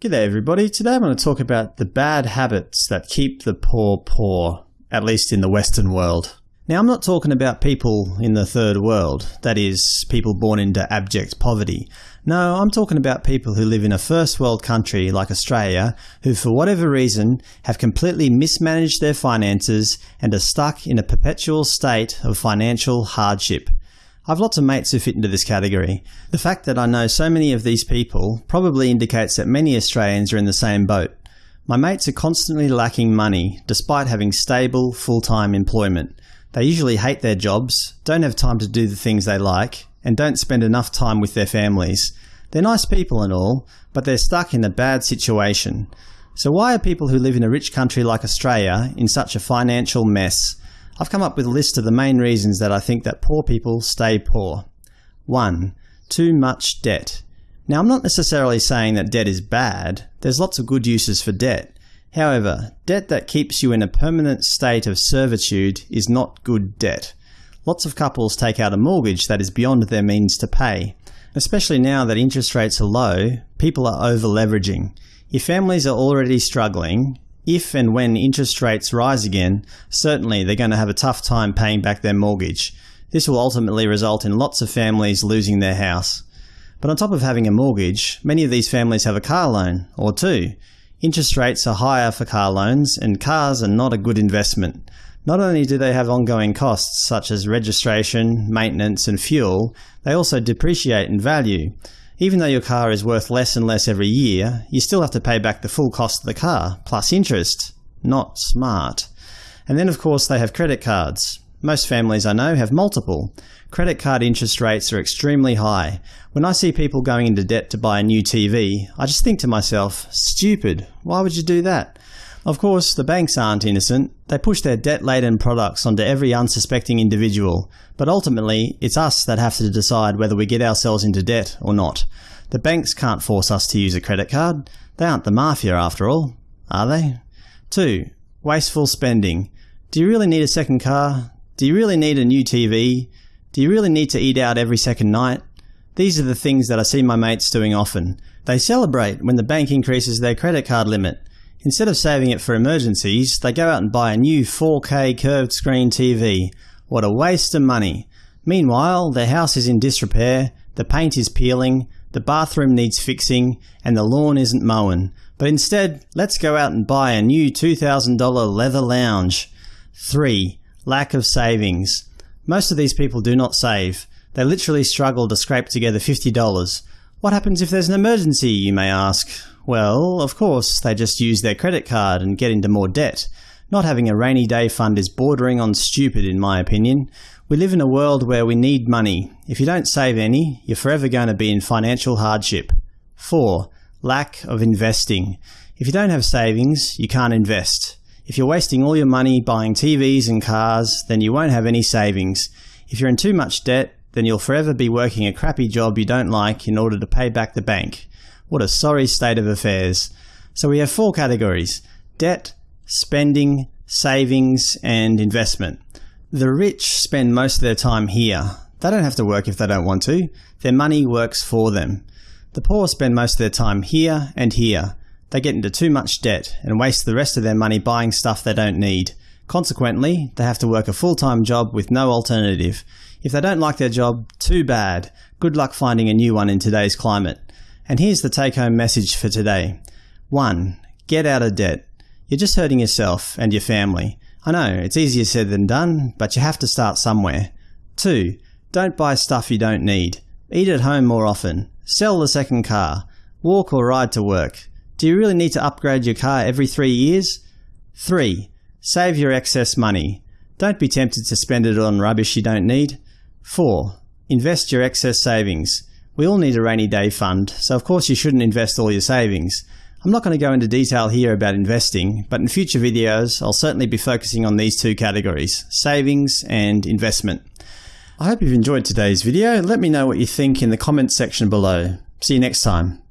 G'day everybody, today I'm going to talk about the bad habits that keep the poor poor, at least in the Western world. Now I'm not talking about people in the third world, that is, people born into abject poverty. No, I'm talking about people who live in a first world country like Australia who for whatever reason have completely mismanaged their finances and are stuck in a perpetual state of financial hardship. I've lots of mates who fit into this category. The fact that I know so many of these people probably indicates that many Australians are in the same boat. My mates are constantly lacking money, despite having stable, full-time employment. They usually hate their jobs, don't have time to do the things they like, and don't spend enough time with their families. They're nice people and all, but they're stuck in a bad situation. So why are people who live in a rich country like Australia in such a financial mess? I've come up with a list of the main reasons that I think that poor people stay poor. 1. Too much debt. Now I'm not necessarily saying that debt is bad, there's lots of good uses for debt. However, debt that keeps you in a permanent state of servitude is not good debt. Lots of couples take out a mortgage that is beyond their means to pay. Especially now that interest rates are low, people are over-leveraging. If families are already struggling, if and when interest rates rise again, certainly they're going to have a tough time paying back their mortgage. This will ultimately result in lots of families losing their house. But on top of having a mortgage, many of these families have a car loan, or two. Interest rates are higher for car loans, and cars are not a good investment. Not only do they have ongoing costs such as registration, maintenance and fuel, they also depreciate in value. Even though your car is worth less and less every year, you still have to pay back the full cost of the car, plus interest. Not smart. And then of course they have credit cards. Most families I know have multiple. Credit card interest rates are extremely high. When I see people going into debt to buy a new TV, I just think to myself, stupid, why would you do that? Of course, the banks aren't innocent. They push their debt-laden products onto every unsuspecting individual, but ultimately it's us that have to decide whether we get ourselves into debt or not. The banks can't force us to use a credit card. They aren't the mafia after all, are they? 2. Wasteful spending. Do you really need a second car? Do you really need a new TV? Do you really need to eat out every second night? These are the things that I see my mates doing often. They celebrate when the bank increases their credit card limit. Instead of saving it for emergencies, they go out and buy a new 4K curved screen TV. What a waste of money. Meanwhile, their house is in disrepair, the paint is peeling, the bathroom needs fixing, and the lawn isn't mown. But instead, let's go out and buy a new $2,000 leather lounge. 3. Lack of savings. Most of these people do not save. They literally struggle to scrape together $50. What happens if there's an emergency, you may ask? Well, of course, they just use their credit card and get into more debt. Not having a rainy day fund is bordering on stupid in my opinion. We live in a world where we need money. If you don't save any, you're forever going to be in financial hardship. 4. Lack of investing. If you don't have savings, you can't invest. If you're wasting all your money buying TVs and cars, then you won't have any savings. If you're in too much debt, then you'll forever be working a crappy job you don't like in order to pay back the bank. What a sorry state of affairs. So we have four categories – debt, spending, savings, and investment. The rich spend most of their time here. They don't have to work if they don't want to. Their money works for them. The poor spend most of their time here and here. They get into too much debt and waste the rest of their money buying stuff they don't need. Consequently, they have to work a full-time job with no alternative. If they don't like their job, too bad. Good luck finding a new one in today's climate. And here's the take-home message for today. 1. Get out of debt. You're just hurting yourself and your family. I know, it's easier said than done, but you have to start somewhere. 2. Don't buy stuff you don't need. Eat at home more often. Sell the second car. Walk or ride to work. Do you really need to upgrade your car every three years? 3. Save your excess money. Don't be tempted to spend it on rubbish you don't need. 4. Invest your excess savings. We all need a rainy day fund, so of course you shouldn't invest all your savings. I'm not going to go into detail here about investing, but in future videos I'll certainly be focusing on these two categories – savings and investment. I hope you've enjoyed today's video. Let me know what you think in the comments section below. See you next time.